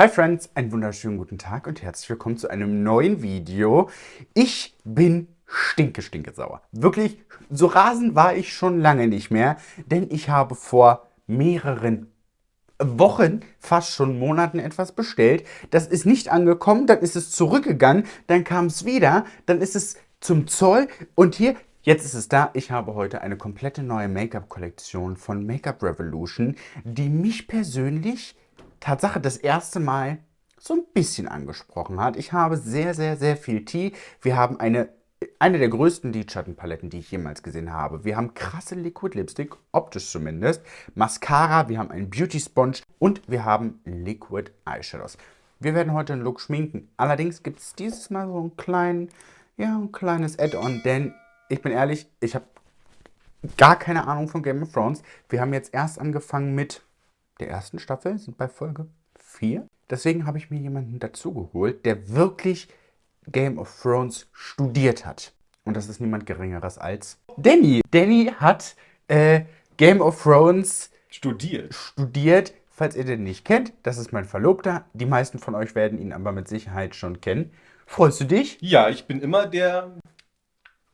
Hi Friends, einen wunderschönen guten Tag und herzlich willkommen zu einem neuen Video. Ich bin stinke, stinke sauer. Wirklich, so rasend war ich schon lange nicht mehr, denn ich habe vor mehreren Wochen, fast schon Monaten etwas bestellt. Das ist nicht angekommen, dann ist es zurückgegangen, dann kam es wieder, dann ist es zum Zoll und hier, Jetzt ist es da. Ich habe heute eine komplette neue Make-up-Kollektion von Make-up Revolution, die mich persönlich Tatsache das erste Mal so ein bisschen angesprochen hat. Ich habe sehr, sehr, sehr viel Tee. Wir haben eine, eine der größten Lidschattenpaletten, die ich jemals gesehen habe. Wir haben krasse Liquid Lipstick, optisch zumindest. Mascara, wir haben einen Beauty Sponge und wir haben Liquid Eyeshadows. Wir werden heute einen Look schminken. Allerdings gibt es dieses Mal so einen kleinen, ja, ein kleines Add-on, denn ich bin ehrlich, ich habe gar keine Ahnung von Game of Thrones. Wir haben jetzt erst angefangen mit der ersten Staffel, sind bei Folge 4. Deswegen habe ich mir jemanden dazugeholt, der wirklich Game of Thrones studiert hat. Und das ist niemand Geringeres als Danny. Danny hat äh, Game of Thrones studiert. studiert. Falls ihr den nicht kennt, das ist mein Verlobter. Die meisten von euch werden ihn aber mit Sicherheit schon kennen. Freust du dich? Ja, ich bin immer der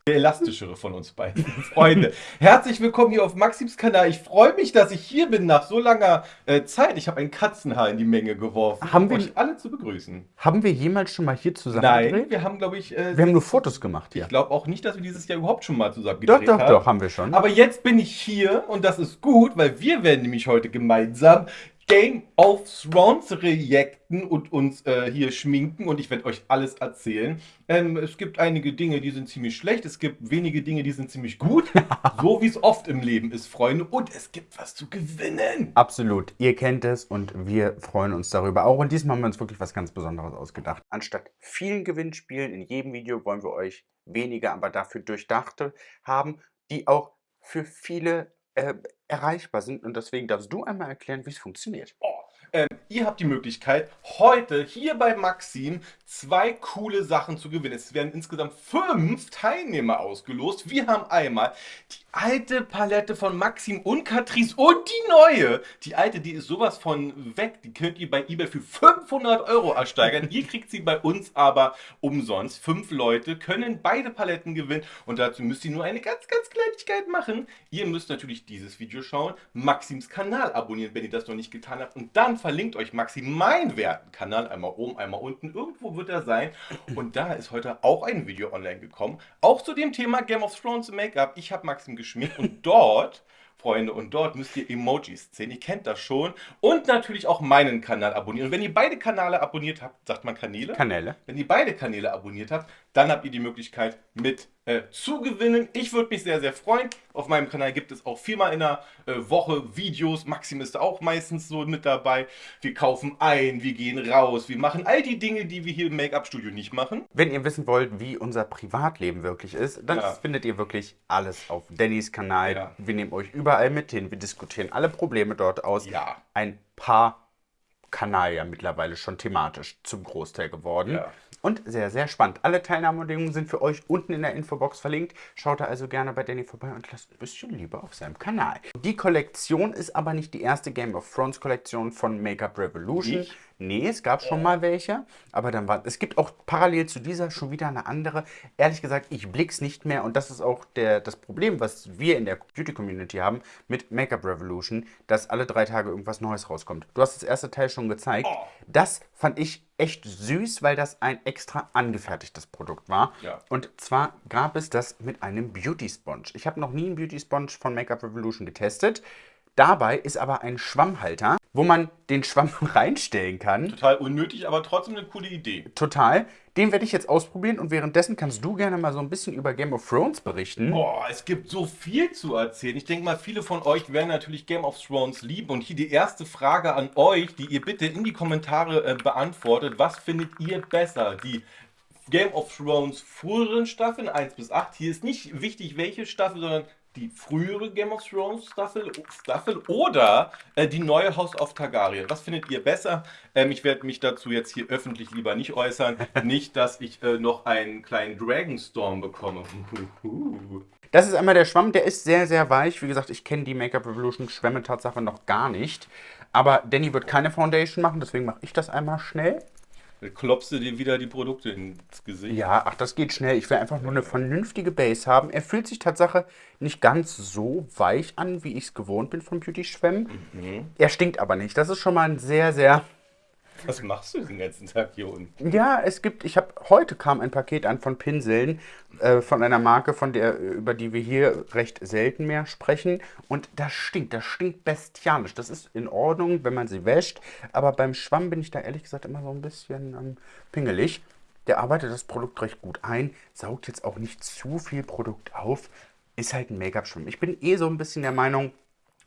der elastischere von uns beiden. Freunde, herzlich willkommen hier auf Maxims Kanal. Ich freue mich, dass ich hier bin nach so langer äh, Zeit. Ich habe ein Katzenhaar in die Menge geworfen, haben wir, euch alle zu begrüßen. Haben wir jemals schon mal hier zusammen Nein, gedreht? wir haben, glaube ich... Äh, wir haben nur Fotos gemacht hier. Ich glaube auch nicht, dass wir dieses Jahr überhaupt schon mal zusammen gedreht haben. Doch, doch, doch, haben wir schon. Aber jetzt bin ich hier und das ist gut, weil wir werden nämlich heute gemeinsam Game of Thrones reacten und uns äh, hier schminken und ich werde euch alles erzählen. Ähm, es gibt einige Dinge, die sind ziemlich schlecht, es gibt wenige Dinge, die sind ziemlich gut, so wie es oft im Leben ist, Freunde. Und es gibt was zu gewinnen. Absolut, ihr kennt es und wir freuen uns darüber auch. Und diesmal haben wir uns wirklich was ganz Besonderes ausgedacht. Anstatt vielen Gewinnspielen in jedem Video wollen wir euch weniger, aber dafür durchdachte haben, die auch für viele äh, erreichbar sind. Und deswegen darfst du einmal erklären, wie es funktioniert. Oh, ähm, ihr habt die Möglichkeit, heute hier bei Maxim zwei coole Sachen zu gewinnen. Es werden insgesamt fünf Teilnehmer ausgelost. Wir haben einmal die alte Palette von Maxim und Catrice und die neue. Die alte, die ist sowas von weg. Die könnt ihr bei eBay für 500 Euro ersteigern. ihr kriegt sie bei uns aber umsonst. Fünf Leute können beide Paletten gewinnen und dazu müsst ihr nur eine ganz, ganz Kleinigkeit machen. Ihr müsst natürlich dieses Video schauen, Maxims Kanal abonnieren, wenn ihr das noch nicht getan habt und dann verlinkt euch Maxim meinen werten Kanal, einmal oben, einmal unten. Irgendwo wird er sein. Und da ist heute auch ein Video online gekommen, auch zu dem Thema Game of Thrones Make-up. Ich habe Maxim geschminkt und dort Freunde. Und dort müsst ihr Emojis sehen. Ihr kennt das schon. Und natürlich auch meinen Kanal abonnieren. Und wenn ihr beide Kanäle abonniert habt, sagt man Kanäle? Kanäle. Wenn ihr beide Kanäle abonniert habt, dann habt ihr die Möglichkeit mit äh, zu gewinnen. Ich würde mich sehr, sehr freuen. Auf meinem Kanal gibt es auch viermal in der äh, Woche Videos. Maxim ist auch meistens so mit dabei. Wir kaufen ein, wir gehen raus, wir machen all die Dinge, die wir hier im Make-up-Studio nicht machen. Wenn ihr wissen wollt, wie unser Privatleben wirklich ist, dann ja. findet ihr wirklich alles auf Dannys Kanal. Ja. Wir nehmen euch überall mit hin. Wir diskutieren alle Probleme dort aus. Ja. Ein paar Kanal ja mittlerweile schon thematisch zum Großteil geworden. Ja. Und sehr, sehr spannend. Alle Teilnahmebedingungen sind für euch unten in der Infobox verlinkt. Schaut da also gerne bei Danny vorbei und lasst ein bisschen Liebe auf seinem Kanal. Die Kollektion ist aber nicht die erste Game of Thrones Kollektion von Make-up Revolution. Ich? Nee, es gab schon mal welche, aber dann war es gibt auch parallel zu dieser schon wieder eine andere. Ehrlich gesagt, ich blick's nicht mehr und das ist auch der, das Problem, was wir in der Beauty Community haben mit Make-up Revolution, dass alle drei Tage irgendwas Neues rauskommt. Du hast das erste Teil schon gezeigt. Oh. Das fand ich echt süß, weil das ein extra angefertigtes Produkt war. Ja. Und zwar gab es das mit einem Beauty Sponge. Ich habe noch nie einen Beauty Sponge von Make-up Revolution getestet. Dabei ist aber ein Schwammhalter, wo man den Schwamm reinstellen kann. Total unnötig, aber trotzdem eine coole Idee. Total. Den werde ich jetzt ausprobieren und währenddessen kannst du gerne mal so ein bisschen über Game of Thrones berichten. Boah, es gibt so viel zu erzählen. Ich denke mal, viele von euch werden natürlich Game of Thrones lieben. Und hier die erste Frage an euch, die ihr bitte in die Kommentare äh, beantwortet. Was findet ihr besser? Die Game of Thrones früheren Staffeln 1 bis 8. Hier ist nicht wichtig, welche Staffel, sondern die frühere Game of Thrones Staffel, Staffel oder äh, die neue House of Targaryen. Was findet ihr besser? Ähm, ich werde mich dazu jetzt hier öffentlich lieber nicht äußern. nicht, dass ich äh, noch einen kleinen Dragonstorm bekomme. Das ist einmal der Schwamm, der ist sehr, sehr weich. Wie gesagt, ich kenne die Make-up Revolution Schwämme Tatsache noch gar nicht. Aber Danny wird keine Foundation machen, deswegen mache ich das einmal schnell. Dann klopfst du dir wieder die Produkte ins Gesicht. Ja, ach, das geht schnell. Ich will einfach nur eine vernünftige Base haben. Er fühlt sich Tatsache nicht ganz so weich an, wie ich es gewohnt bin von Beauty-Schwämmen. Er stinkt aber nicht. Das ist schon mal ein sehr, sehr Was machst du den ganzen Tag hier unten? Ja, es gibt, ich habe, heute kam ein Paket an von Pinseln, äh, von einer Marke, von der, über die wir hier recht selten mehr sprechen. Und das stinkt, das stinkt bestialisch. Das ist in Ordnung, wenn man sie wäscht, aber beim Schwamm bin ich da ehrlich gesagt immer so ein bisschen ähm, pingelig. Der arbeitet das Produkt recht gut ein, saugt jetzt auch nicht zu viel Produkt auf, ist halt ein Make-up-Schwamm. Ich bin eh so ein bisschen der Meinung,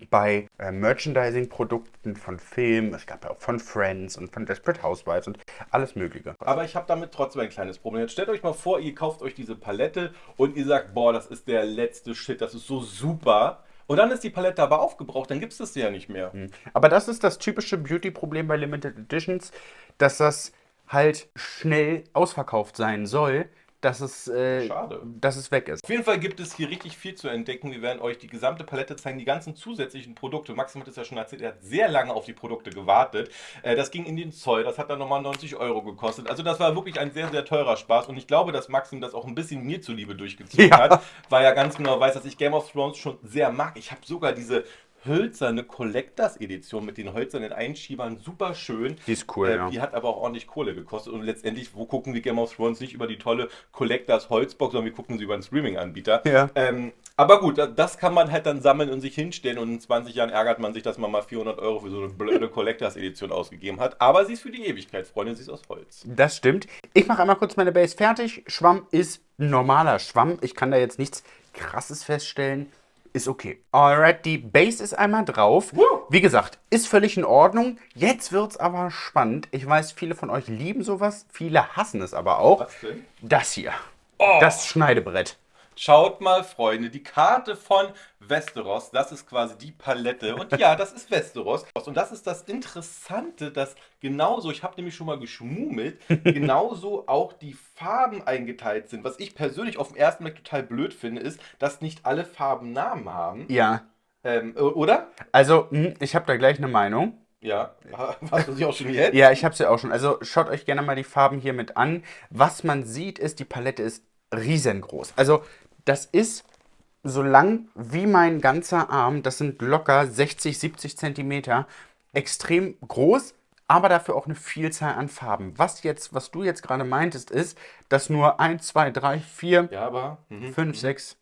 bei äh, Merchandising-Produkten von Filmen, es gab ja auch von Friends und von Desperate Housewives und alles Mögliche. Aber ich habe damit trotzdem ein kleines Problem. Jetzt stellt euch mal vor, ihr kauft euch diese Palette und ihr sagt, boah, das ist der letzte Shit, das ist so super. Und dann ist die Palette aber aufgebraucht, dann gibt es das ja nicht mehr. Aber das ist das typische Beauty-Problem bei Limited Editions, dass das halt schnell ausverkauft sein soll, dass es, äh, Schade. dass es weg ist. Auf jeden Fall gibt es hier richtig viel zu entdecken. Wir werden euch die gesamte Palette zeigen, die ganzen zusätzlichen Produkte. Maxim hat es ja schon erzählt, er hat sehr lange auf die Produkte gewartet. Äh, Das ging in den Zoll, das hat dann nochmal 90 Euro gekostet. Also das war wirklich ein sehr, sehr teurer Spaß. Und ich glaube, dass Maxim das auch ein bisschen mir zuliebe durchgezogen Ja. hat, weil er ganz genau weiß, dass ich Game of Thrones schon sehr mag. Ich habe sogar diese hölzerne Collectors Edition mit den hölzernen Einschiebern, super schön. Die ist cool, Äh, ja. Die hat aber auch ordentlich Kohle gekostet. Und letztendlich, wo gucken wir Game of Thrones nicht über die tolle Collectors Holzbox, sondern wir gucken sie über einen Streaming-Anbieter. Ja. Ähm, aber gut, da- das kann man halt dann sammeln und sich hinstellen. Und in 20 Jahren ärgert man sich, dass man mal 400 Euro für so eine blöde Collectors Edition ausgegeben hat. Aber sie ist für die Ewigkeit, Freunde, sie ist aus Holz. Das stimmt. Ich mache einmal kurz meine Base fertig. Schwamm ist normaler Schwamm. Ich kann da jetzt nichts Krasses feststellen. Ist okay. Alright, die Base ist einmal drauf. Wie gesagt, ist völlig in Ordnung. Jetzt wird's aber spannend. Ich weiß, viele von euch lieben sowas. Viele hassen es aber auch. Was denn? Das hier. Oh. Das Schneidebrett. Schaut mal, Freunde, die Karte von Westeros, das ist quasi die Palette. Und ja, das ist Westeros. Und das ist das Interessante, dass genauso, ich habe nämlich schon mal geschmummelt, genauso auch die Farben eingeteilt sind. Was ich persönlich auf den ersten Blick total blöd finde, ist, dass nicht alle Farben Namen haben. Ja. Ähm, äh, oder? Also, hm, ich habe da gleich eine Meinung. Ja, hast du sie auch schon jetzt? Ja, ich habe sie auch schon. Also schaut euch gerne mal die Farben hier mit an. Was man sieht, ist, die Palette ist riesengroß. Also das ist so lang wie mein ganzer Arm. Das sind locker 60, 70 Zentimeter. Extrem groß, aber dafür auch eine Vielzahl an Farben. Was jetzt, was du jetzt gerade meintest, ist, dass nur 1, 2, 3, 4, Ja, aber. Mhm. 5, 6,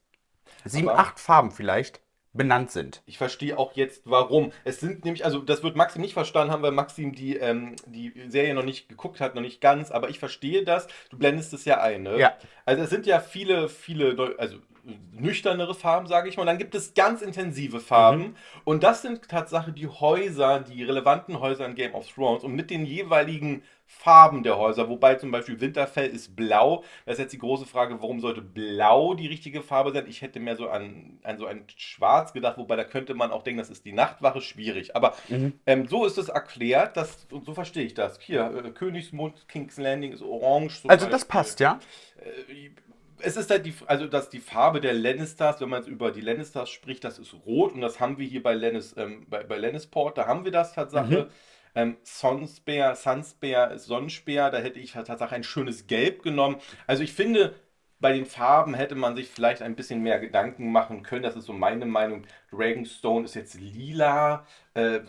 7, Aber- 8 Farben vielleicht benannt sind. Ich verstehe auch jetzt, warum. Es sind nämlich, also das wird Maxim nicht verstanden haben, weil Maxim die, ähm, die Serie noch nicht geguckt hat, noch nicht ganz, aber ich verstehe das. Du blendest es ja ein, ne? Ja. Also es sind ja viele, viele, neu- also nüchternere Farben, sage ich mal. Und dann gibt es ganz intensive Farben. Und das sind Tatsache die Häuser, die relevanten Häuser in Game of Thrones. Und mit den jeweiligen Farben der Häuser, wobei zum Beispiel Winterfell ist blau. Das ist jetzt die große Frage, warum sollte blau die richtige Farbe sein? Ich hätte mehr so an, an so ein Schwarz gedacht, wobei da könnte man auch denken, das ist die Nachtwache, schwierig. Aber ähm, so ist es erklärt, dass, und so verstehe ich das. Hier, äh, Königsmund, King's Landing ist orange. zum Also das Beispiel. passt, ja? Äh, es ist halt die, also dass die Farbe der Lannisters, wenn man jetzt über die Lannisters spricht, das ist rot und das haben wir hier bei Lannis, ähm, bei, bei Lannisport, da haben wir das Tatsache. Ähm, Sonspear, Sunspear Sonnenspear, da hätte ich Tatsache ein schönes Gelb genommen. Also ich finde, bei den Farben hätte man sich vielleicht ein bisschen mehr Gedanken machen können. Das ist so meine Meinung. Dragonstone ist jetzt lila. Äh,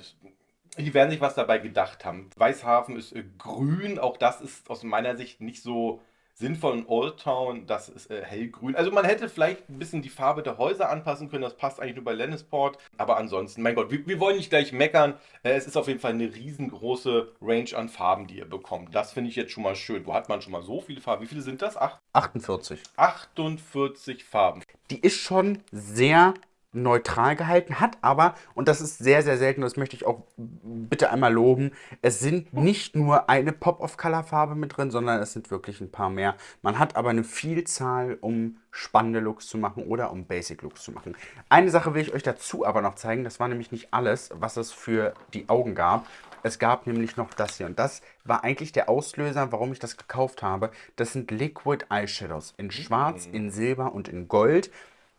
die werden sich was dabei gedacht haben. Weißhafen ist äh, grün, auch das ist aus meiner Sicht nicht so sinnvoll. Und Old Town, das ist äh, hellgrün. Also man hätte vielleicht ein bisschen die Farbe der Häuser anpassen können, das passt eigentlich nur bei Lannisport. Aber ansonsten, mein Gott, wir, wir wollen nicht gleich meckern. Äh, es ist auf jeden Fall eine riesengroße Range an Farben, die ihr bekommt. Das finde ich jetzt schon mal schön. Wo hat man schon mal so viele Farben? Wie viele sind das? Acht, 48. 48 Farben. die ist schon sehr neutral gehalten, hat aber, und das ist sehr, sehr selten, das möchte ich auch bitte einmal loben, es sind nicht nur eine Pop-of-Color-Farbe mit drin, sondern es sind wirklich ein paar mehr. Man hat aber eine Vielzahl, um spannende Looks zu machen oder um Basic-Looks zu machen. Eine Sache will ich euch dazu aber noch zeigen, das war nämlich nicht alles, was es für die Augen gab. Es gab nämlich noch das hier und das war eigentlich der Auslöser, warum ich das gekauft habe. Das sind Liquid Eyeshadows in schwarz, in silber und in gold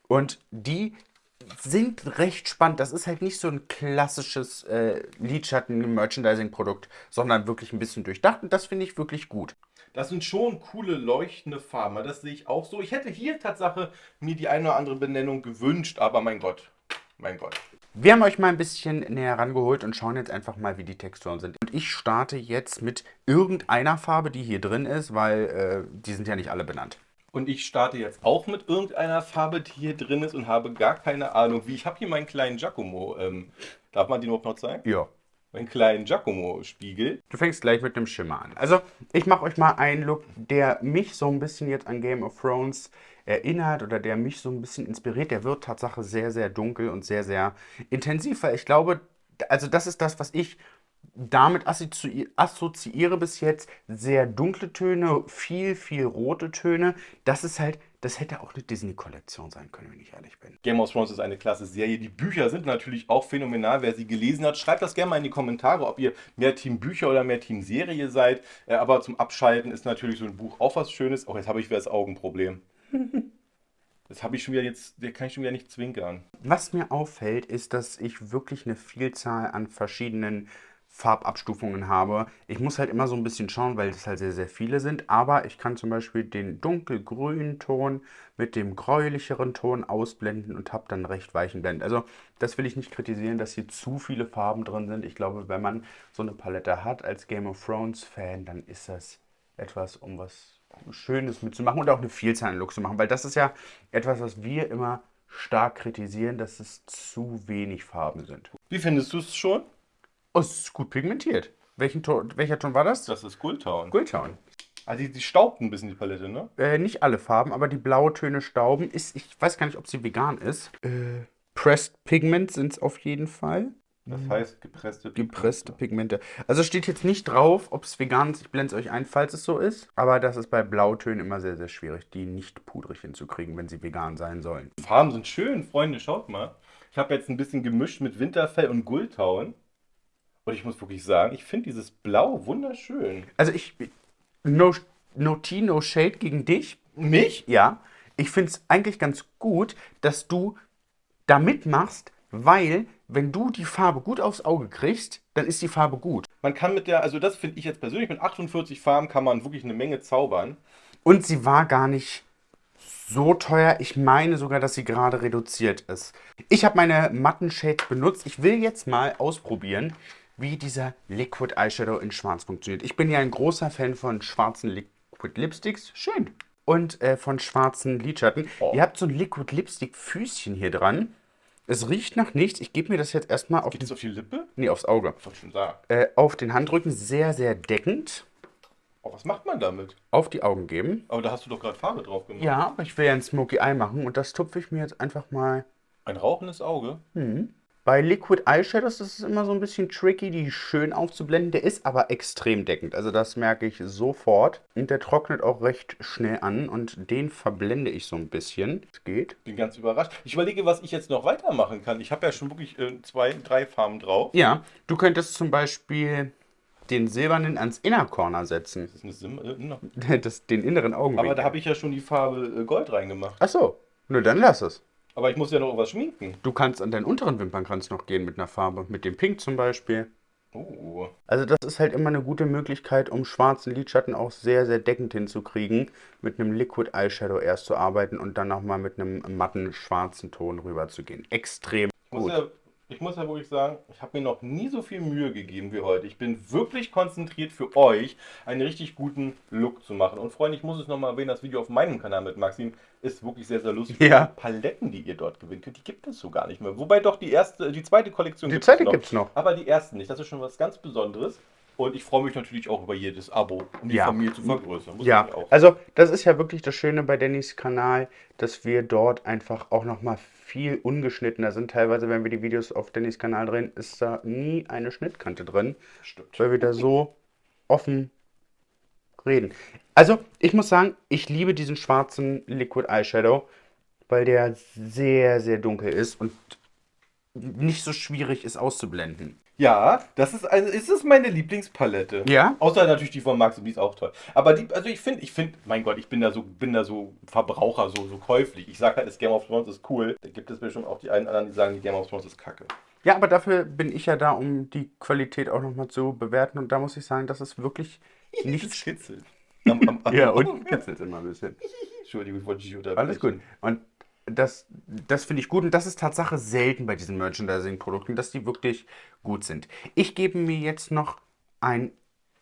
und die sind recht spannend. Das ist halt nicht so ein klassisches äh, Lidschatten-Merchandising-Produkt, sondern wirklich ein bisschen durchdacht und das finde ich wirklich gut. Das sind schon coole leuchtende Farben. Das sehe ich auch so. Ich hätte hier Tatsache mir die eine oder andere Benennung gewünscht, aber mein Gott, mein Gott. Wir haben euch mal ein bisschen näher rangeholt und schauen jetzt einfach mal, wie die Texturen sind. Und ich starte jetzt mit irgendeiner Farbe, die hier drin ist, weil äh, die sind ja nicht alle benannt. Und ich starte jetzt auch mit irgendeiner Farbe, die hier drin ist und habe gar keine Ahnung, wie. Ich habe hier meinen kleinen Giacomo. Ähm, darf man den überhaupt noch zeigen? Ja. Meinen kleinen Giacomo-Spiegel. Du fängst gleich mit dem Schimmer an. Also, ich mache euch mal einen Look, der mich so ein bisschen jetzt an Game of Thrones erinnert oder der mich so ein bisschen inspiriert. Der wird Tatsache sehr, sehr dunkel und sehr, sehr intensiv, weil ich glaube, also das ist das, was ich damit assoziiere bis jetzt. Sehr dunkle Töne, viel, viel rote Töne. Das ist halt, das hätte auch eine Disney-Kollektion sein können, wenn ich ehrlich bin. Game of Thrones ist eine klasse Serie. Die Bücher sind natürlich auch phänomenal. Wer sie gelesen hat, schreibt das gerne mal in die Kommentare, ob ihr mehr Team Bücher oder mehr Team Serie seid. Äh, aber zum Abschalten ist natürlich so ein Buch auch was Schönes. Auch jetzt habe ich wieder das Augenproblem. Das habe ich schon wieder jetzt, der kann ich schon wieder nicht zwinkern. Was mir auffällt, ist, dass ich wirklich eine Vielzahl an verschiedenen Farbabstufungen habe. Ich muss halt immer so ein bisschen schauen, weil es halt sehr, sehr viele sind. Aber ich kann zum Beispiel den dunkelgrünen Ton mit dem gräulicheren Ton ausblenden und habe dann recht weichen Blend. Also das will ich nicht kritisieren, dass hier zu viele Farben drin sind. Ich glaube, wenn man so eine Palette hat als Game of Thrones Fan, dann ist das etwas, um was Schönes mitzumachen und auch eine Vielzahl an Looks zu machen, weil das ist ja etwas, was wir immer stark kritisieren, dass es zu wenig Farben sind. Wie findest du es schon? Oh, es ist gut pigmentiert. Welchen Ton, welcher Ton war das? Das ist Gulltown. Gulltown. Also die, die staubt ein bisschen die Palette, ne? Äh, nicht alle Farben, aber die Blautöne stauben. Ist, ich weiß gar nicht, ob sie vegan ist. Äh, Pressed Pigment sind es auf jeden Fall. Das heißt gepresste Pigmente. Gepresste Pigmente. Also steht jetzt nicht drauf, ob es vegan ist. Ich blende es euch ein, falls es so ist. Aber das ist bei Blautönen immer sehr, sehr schwierig, die nicht pudrig hinzukriegen, wenn sie vegan sein sollen. Die Farben sind schön, Freunde, schaut mal. Ich habe jetzt ein bisschen gemischt mit Winterfell und Gulltown. Und ich muss wirklich sagen, ich finde dieses Blau wunderschön. Also ich, no, no tea, no shade gegen dich. Mich? Ja. Ich finde es eigentlich ganz gut, dass du da mitmachst, weil wenn du die Farbe gut aufs Auge kriegst, dann ist die Farbe gut. Man kann mit der, also das finde ich jetzt persönlich, mit 48 Farben kann man wirklich eine Menge zaubern. Und sie war gar nicht so teuer. Ich meine sogar, dass sie gerade reduziert ist. Ich habe meine matten Shades benutzt. Ich will jetzt mal ausprobieren, wie dieser Liquid Eyeshadow in schwarz funktioniert. Ich bin ja ein großer Fan von schwarzen Liquid Lipsticks. Schön. Und äh, von schwarzen Lidschatten. Oh. Ihr habt so ein Liquid Lipstick Füßchen hier dran. Es riecht nach nichts. Ich gebe mir das jetzt erstmal auf, Geht auf die Lippe? Nee, aufs Auge. Was schon sagen. Äh, auf den Handrücken sehr, sehr deckend. Oh, was macht man damit? Auf die Augen geben. Aber da hast du doch gerade Farbe drauf gemacht. Ja, aber ich will ja ein Smoky Eye machen und das tupfe ich mir jetzt einfach mal. Ein rauchendes Auge? Mhm. Bei Liquid Eyeshadows ist es immer so ein bisschen tricky, die schön aufzublenden. Der ist aber extrem deckend. Also das merke ich sofort. Und der trocknet auch recht schnell an. Und den verblende ich so ein bisschen. Es geht. Bin ganz überrascht. Ich überlege, was ich jetzt noch weitermachen kann. Ich habe ja schon wirklich äh, zwei, drei Farben drauf. Ja, du könntest zum Beispiel den silbernen ans Inner Corner setzen. Das ist eine Sim äh, das, den inneren Augenwinkel. Aber da habe ich ja schon die Farbe äh, Gold reingemacht. Ach so. Nur dann lass es. Aber ich muss ja noch was schminken. Du kannst an deinen unteren Wimpernkranz noch gehen mit einer Farbe. Mit dem Pink zum Beispiel. Oh. Also das ist halt immer eine gute Möglichkeit, um schwarzen Lidschatten auch sehr, sehr deckend hinzukriegen. Mit einem Liquid Eyeshadow erst zu arbeiten und dann nochmal mit einem matten schwarzen Ton rüber zu gehen. Extrem gut. Ja ich muss ja wirklich sagen, ich habe mir noch nie so viel Mühe gegeben wie heute. Ich bin wirklich konzentriert für euch, einen richtig guten Look zu machen. Und Freunde, ich muss es nochmal erwähnen, das Video auf meinem Kanal mit Maxim ist wirklich sehr, sehr lustig. Ja. Die Paletten, die ihr dort gewinnen könnt, die gibt es so gar nicht mehr. Wobei doch die erste, die zweite Kollektion Die zweite gibt es noch. Aber die ersten nicht. Das ist schon was ganz Besonderes. Und ich freue mich natürlich auch über jedes Abo, um die Ja. Familie zu vergrößern. Muss Ja, also das ist ja wirklich das Schöne bei Dannys Kanal, dass wir dort einfach auch nochmal viel ungeschnittener sind. Teilweise, wenn wir die Videos auf Dannys Kanal drehen, ist da nie eine Schnittkante drin, Stimmt. weil wir da so offen reden. Also, ich muss sagen, ich liebe diesen schwarzen Liquid Eyeshadow, weil der sehr, sehr dunkel ist und nicht so schwierig ist auszublenden. Ja, das ist eine, ist es meine Lieblingspalette. Ja? Außer natürlich die von Max, die ist auch toll. Aber die, also ich finde, ich finde, mein Gott, ich bin da so, bin da so Verbraucher, so, so käuflich. Ich sag halt, das Game of Thrones ist cool. Da gibt es bestimmt auch die einen anderen, die sagen, die Game of Thrones ist kacke. Ja, aber dafür bin ich ja da, um die Qualität auch nochmal zu bewerten. Und da muss ich sagen, das ist wirklich nichts. am, Ja, und kitzelt immer ein bisschen. Entschuldigung, ich wollte dich unterbrechen. Alles gut. Und das, das finde ich gut. Und das ist Tatsache selten bei diesen Merchandising-Produkten, dass die wirklich gut sind. Ich gebe mir jetzt noch ein,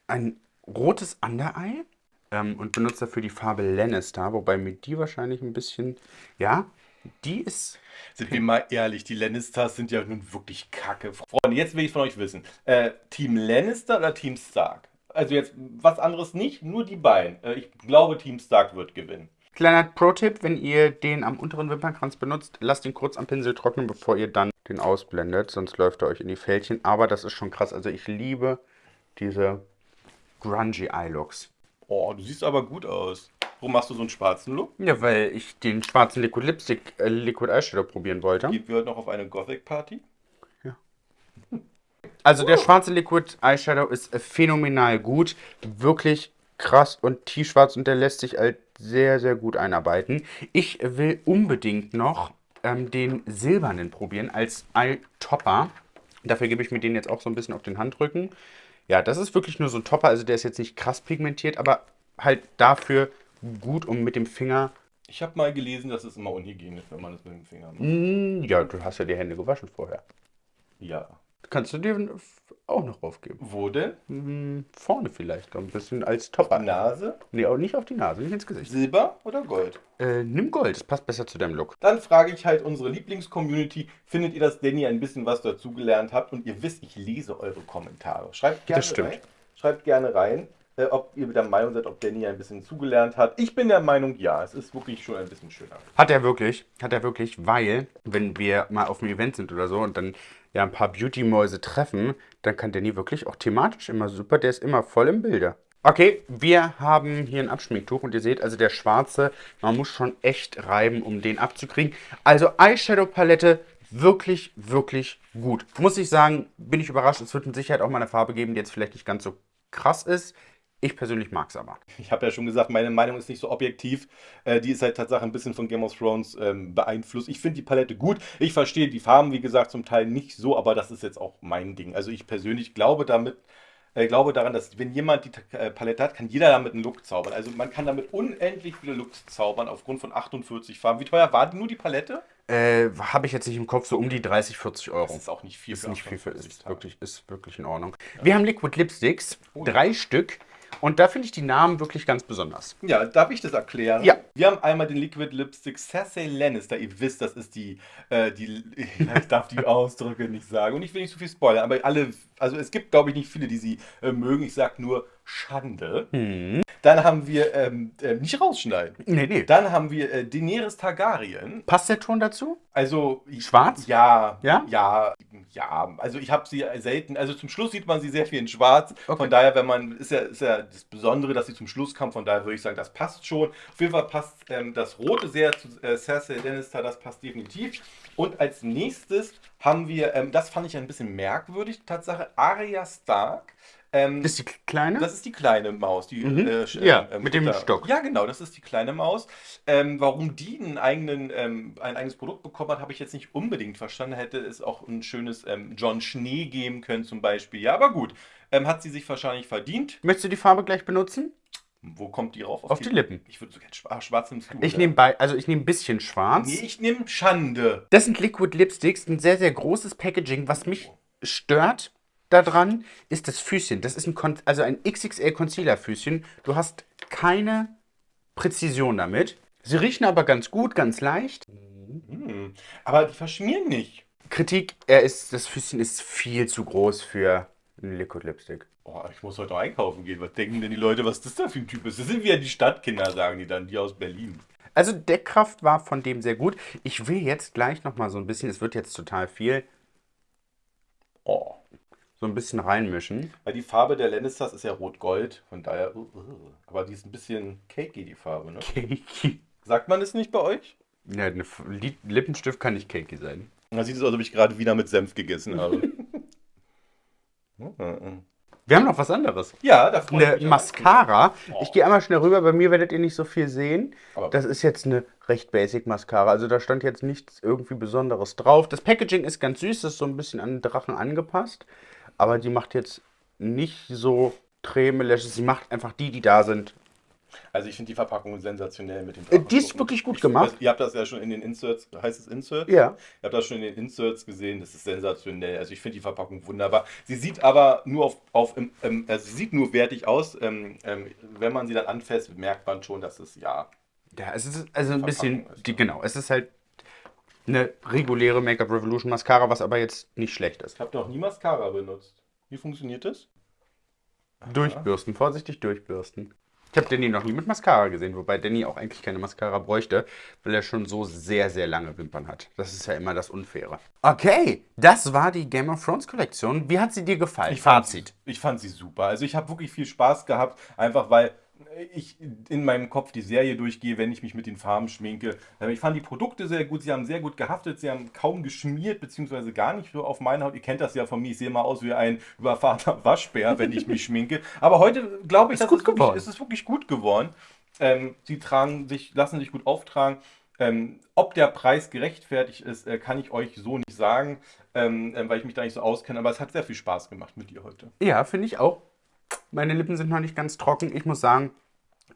ein rotes Undereye ähm, und benutze dafür die Farbe Lannister, wobei mir die wahrscheinlich ein bisschen, ja, die ist, Sind wir mal ehrlich, die Lannisters sind ja nun wirklich kacke. Freunde, jetzt will ich von euch wissen. Äh, Team Lannister oder Team Stark? Also jetzt was anderes nicht, nur die beiden. Äh, ich glaube, Team Stark wird gewinnen. Kleiner Pro-Tipp, wenn ihr den am unteren Wimpernkranz benutzt, lasst ihn kurz am Pinsel trocknen, bevor ihr dann den ausblendet, sonst läuft er euch in die Fältchen. Aber das ist schon krass. Also ich liebe diese grungy Eye-Looks. Oh, du siehst aber gut aus. Warum machst du so einen schwarzen Look? Ja, weil ich den schwarzen Liquid Lipstick, äh, Liquid Eyeshadow probieren wollte. Gehen wir heute noch auf eine Gothic-Party? Also der schwarze Liquid Eyeshadow ist phänomenal gut. Wirklich krass und tiefschwarz und der lässt sich halt sehr, sehr gut einarbeiten. Ich will unbedingt noch ähm, den silbernen probieren als Eye-Topper. Dafür gebe ich mir den jetzt auch so ein bisschen auf den Handrücken. Ja, das ist wirklich nur so ein Topper, also der ist jetzt nicht krass pigmentiert, aber halt dafür gut, um mit dem Finger... Ich habe mal gelesen, dass es immer unhygienisch, wenn man das mit dem Finger macht. Mm, ja, du hast ja die Hände gewaschen vorher. Ja. Kannst du dir auch noch draufgeben. Wo denn? Hm, vorne vielleicht, ein bisschen als Topper. Nase? Nee, auch nicht auf die Nase, nicht ins Gesicht. Silber oder Gold? Äh, nimm Gold, das passt besser zu deinem Look. Dann frage ich halt unsere Lieblingscommunity, findet ihr, dass Danny ein bisschen was dazugelernt habt? Und ihr wisst, ich lese eure Kommentare. Schreibt gerne Das stimmt. rein. Schreibt gerne rein, äh, ob ihr der Meinung seid, ob Danny ein bisschen zugelernt hat. Ich bin der Meinung, ja, es ist wirklich schon ein bisschen schöner. Hat er wirklich, hat er wirklich, weil, wenn wir mal auf einem Event sind oder so und dann ja ein paar Beauty-Mäuse treffen, dann kann Danny wirklich auch thematisch immer super, der ist immer voll im Bilde. Okay, wir haben hier ein Abschminktuch und ihr seht, also der schwarze, man muss schon echt reiben, um den abzukriegen. Also Eyeshadow-Palette, wirklich, wirklich gut. Muss ich sagen, bin ich überrascht, es wird mit Sicherheit auch mal eine Farbe geben, die jetzt vielleicht nicht ganz so krass ist. Ich persönlich mag es aber. Ich habe ja schon gesagt, meine Meinung ist nicht so objektiv. Äh, die ist halt tatsächlich ein bisschen von Game of Thrones ähm, beeinflusst. Ich finde die Palette gut. Ich verstehe die Farben, wie gesagt, zum Teil nicht so, aber das ist jetzt auch mein Ding. Also ich persönlich glaube damit, äh, glaube daran, dass wenn jemand die äh, Palette hat, kann jeder damit einen Look zaubern. Also man kann damit unendlich viele Looks zaubern aufgrund von 48 Farben. Wie teuer war nur die Palette? Äh, habe ich jetzt nicht im Kopf, so um die 30, 40 Euro. Das ist auch nicht viel Ist nicht viel für, 48 ist wirklich, ist wirklich in Ordnung. Wir haben Liquid Lipsticks, Oh ja. drei Stück. Und da finde ich die Namen wirklich ganz besonders. Ja, darf ich das erklären? Ja. Wir haben einmal den Liquid Lipstick Cersei Lannister. Ihr wisst, das ist die, äh, die, ich darf die Ausdrücke nicht sagen. Und ich will nicht zu viel spoilern, aber alle, also es gibt, glaube ich, nicht viele, die sie äh, mögen. Ich sag nur Schande. Hm. Dann haben wir, ähm, äh, nicht rausschneiden. Nee, nee. Dann haben wir äh, Daenerys Targaryen. Passt der Ton dazu? Also Schwarz? Ja, Ja? ja, ja. Also ich habe sie selten. Also zum Schluss sieht man sie sehr viel in Schwarz. Okay. Von daher, wenn man ist ja, ist ja das Besondere, dass sie zum Schluss kam. Von daher würde ich sagen, das passt schon. Auf jeden Fall passt ähm, das Rote sehr zu äh, Cersei Lannister. Das passt definitiv. Und als nächstes haben wir, ähm, das fand ich ein bisschen merkwürdig, Tatsache Arya Stark. Ähm, Das ist die kleine? das ist die kleine Maus, die Mhm. äh, Ja, ähm, mit dem Stock. Ja, genau, das ist die kleine Maus. Ähm, warum die einen eigenen, ähm, ein eigenes Produkt bekommen hat, habe ich jetzt nicht unbedingt verstanden. Hätte es auch ein schönes ähm, John Schnee geben können zum Beispiel. Ja, aber gut. Ähm, hat sie sich wahrscheinlich verdient. Möchtest du die Farbe gleich benutzen? Wo kommt die rauf? Auf die Lippen. Ich würde so gerne schwarz, schwarz nimmst du, Ich nehme bei, also ich nehme ein bisschen schwarz. Nee, ich nehme Schande. Das sind Liquid Lipsticks, ein sehr, sehr großes Packaging. Was mich stört daran, ist das Füßchen. Das ist ein, Kon also ein XXL Concealer Füßchen. Du hast keine Präzision damit. Sie riechen aber ganz gut, ganz leicht. Hm. Aber die verschmieren nicht. Kritik, er ist, das Füßchen ist viel zu groß für einen Liquid Lipstick. Oh, ich muss heute noch einkaufen gehen. Was denken denn die Leute, was das da für ein Typ ist? Das sind wieder die Stadtkinder, sagen die dann, die aus Berlin. Also Deckkraft war von dem sehr gut. Ich will jetzt gleich noch mal so ein bisschen, es wird jetzt total viel. So ein bisschen reinmischen. Weil die Farbe der Lannisters ist ja rot-gold, von daher. uh, uh. Aber die ist ein bisschen cakey, die Farbe, ne? Cakey. Sagt man es nicht bei euch? Ja, ein Lippenstift kann nicht cakey sein. Da sieht es aus, als ob ich gerade wieder mit Senf gegessen habe. Mhm. Wir haben noch was anderes. Ja, da freue Eine. Mascara. Oh. Ich gehe einmal schnell rüber. Bei mir werdet ihr nicht so viel sehen. Aber- Das ist jetzt eine recht basic Mascara. Also da stand jetzt nichts irgendwie Besonderes drauf. Das Packaging ist ganz süß. Das ist so ein bisschen an den Drachen angepasst. Aber die macht jetzt nicht so Träne-Lashes. Sie macht einfach die, die da sind. Also ich finde die Verpackung sensationell mit dem Äh, die ist wirklich gut Ich- gemacht. Ihr habt das ja schon in den Inserts, heißt es Insert? Ja. Ihr habt das schon in den Inserts gesehen, das ist sensationell. Also ich finde die Verpackung wunderbar. Sie sieht aber nur auf, auf ähm, also sie sieht nur wertig aus. Ähm, ähm, wenn man sie dann anfasst, merkt man schon, dass es ja. Ja, es ist also ein bisschen, ist, die, genau, es ist halt eine reguläre Make-up Revolution Mascara, was aber jetzt nicht schlecht ist. Ich habe noch nie Mascara benutzt. Wie funktioniert das? Durchbürsten, vorsichtig durchbürsten. Ich habe Danny noch nie mit Mascara gesehen, wobei Danny auch eigentlich keine Mascara bräuchte, weil er schon so sehr, sehr lange Wimpern hat. Das ist ja immer das Unfaire. Okay, das war die Game of Thrones Kollektion. Wie hat sie dir gefallen? Fazit. Ich fand sie super. Also ich habe wirklich viel Spaß gehabt, einfach weil ich in meinem Kopf die Serie durchgehe, wenn ich mich mit den Farben schminke. Äh, Ich fand die Produkte sehr gut, sie haben sehr gut gehaftet, sie haben kaum geschmiert, beziehungsweise gar nicht so auf meine Haut. Ihr kennt das ja von mir, ich sehe mal aus wie ein überfahrter Waschbär, wenn ich mich schminke. Aber heute glaube ich, Ist dass gut es, wirklich, es ist wirklich gut geworden. Ähm, sie tragen sich, lassen sich gut auftragen. Ähm, ob der Preis gerechtfertigt ist, äh, kann ich euch so nicht sagen, ähm, ähm, weil ich mich da nicht so auskenne. Aber es hat sehr viel Spaß gemacht mit dir heute. Ja, finde ich auch. Meine Lippen sind noch nicht ganz trocken. Ich muss sagen,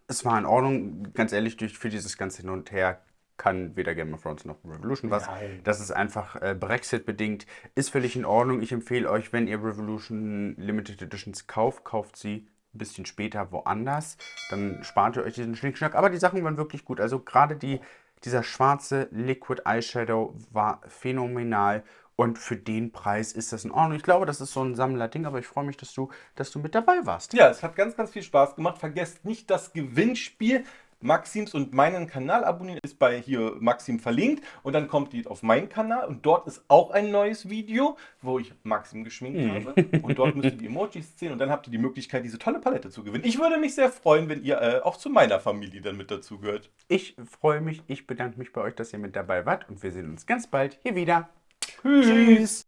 es war in Ordnung. Ganz ehrlich, durch, für dieses ganze Hin und Her kann weder Game of Thrones noch Revolution was. Nein. Das ist einfach äh, Brexit-bedingt. Ist völlig in Ordnung. Ich empfehle euch, wenn ihr Revolution Limited Editions kauft, kauft sie ein bisschen später woanders. Dann spart ihr euch diesen Schnickschnack. Aber die Sachen waren wirklich gut. Also gerade die, dieser schwarze Liquid Eyeshadow war phänomenal. Und für den Preis ist das in Ordnung. Ich glaube, das ist so ein Sammlerding, aber ich freue mich, dass du, dass du mit dabei warst. Ja, es hat ganz, ganz viel Spaß gemacht. Vergesst nicht das Gewinnspiel. Maxims und meinen Kanal abonnieren ist bei hier Maxim verlinkt und dann kommt ihr auf meinen Kanal und dort ist auch ein neues Video, wo ich Maxim geschminkt habe und dort müsst ihr die Emojis zählen und dann habt ihr die Möglichkeit, diese tolle Palette zu gewinnen. Ich würde mich sehr freuen, wenn ihr äh, auch zu meiner Familie dann mit dazu gehört. Ich freue mich, ich bedanke mich bei euch, dass ihr mit dabei wart und wir sehen uns ganz bald hier wieder. Tschüss.